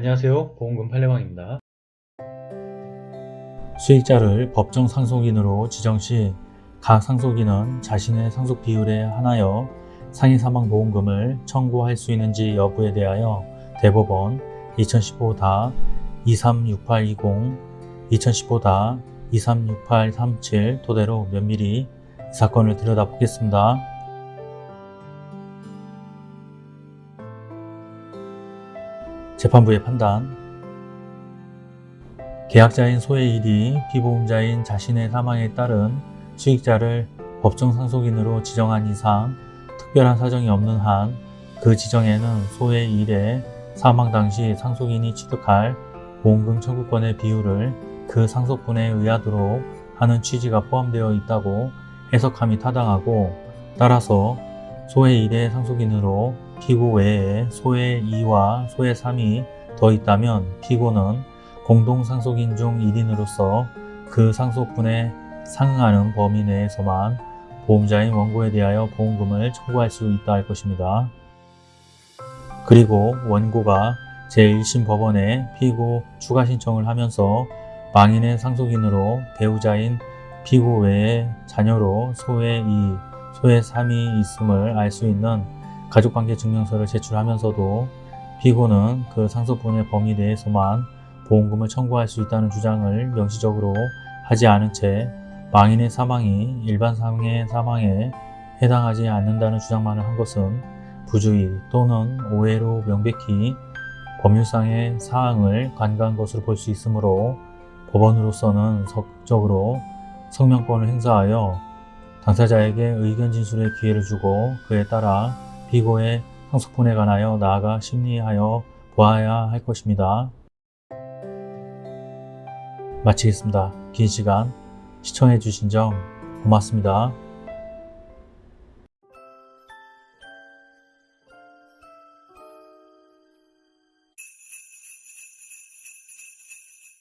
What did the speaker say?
안녕하세요 보험금 판례방입니다. 수익자를 법정 상속인으로 지정 시 각 상속인은 자신의 상속 비율에 한하여 상해 사망 보험금을 청구할 수 있는지 여부에 대하여 대법원 2015다 236820, 2015다 236837 토대로 면밀히 이 사건을 들여다보겠습니다. 재판부의 판단. 계약자인 소의 1이 피보험자인 자신의 사망에 따른 수익자를 법정 상속인으로 지정한 이상 특별한 사정이 없는 한 그 지정에는 소의 1의 사망 당시 상속인이 취득할 보험금 청구권의 비율을 그 상속분에 의하도록 하는 취지가 포함되어 있다고 해석함이 타당하고 따라서 소의 1의 상속인으로 피고 외에 소의 2와 소의 3이 더 있다면 피고는 공동상속인 중 1인으로서 그 상속분에 상응하는 범위 내에서만 보험자인 원고에 대하여 보험금을 청구할 수 있다 할 것입니다. 그리고 원고가 제1심 법원에 피고 추가 신청을 하면서 망인의 상속인으로 배우자인 피고 외에 자녀로 소의 2, 소의 3이 있음을 알 수 있는 가족관계 증명서를 제출하면서도 피고는 그 상속분의 범위 내에서만 보험금을 청구할 수 있다는 주장을 명시적으로 하지 않은 채 망인의 사망이 일반 상해 사망에 해당하지 않는다는 주장만을 한 것은 부주의 또는 오해로 명백히 법률상의 사항을 간과한 것으로 볼 수 있으므로 법원으로서는 적극적으로 성명권을 행사하여 당사자에게 의견 진술의 기회를 주고 그에 따라 피고의 상속분에 관하여 나아가 심리하여 보아야 할 것입니다. 마치겠습니다. 긴 시간 시청해 주신 점 고맙습니다.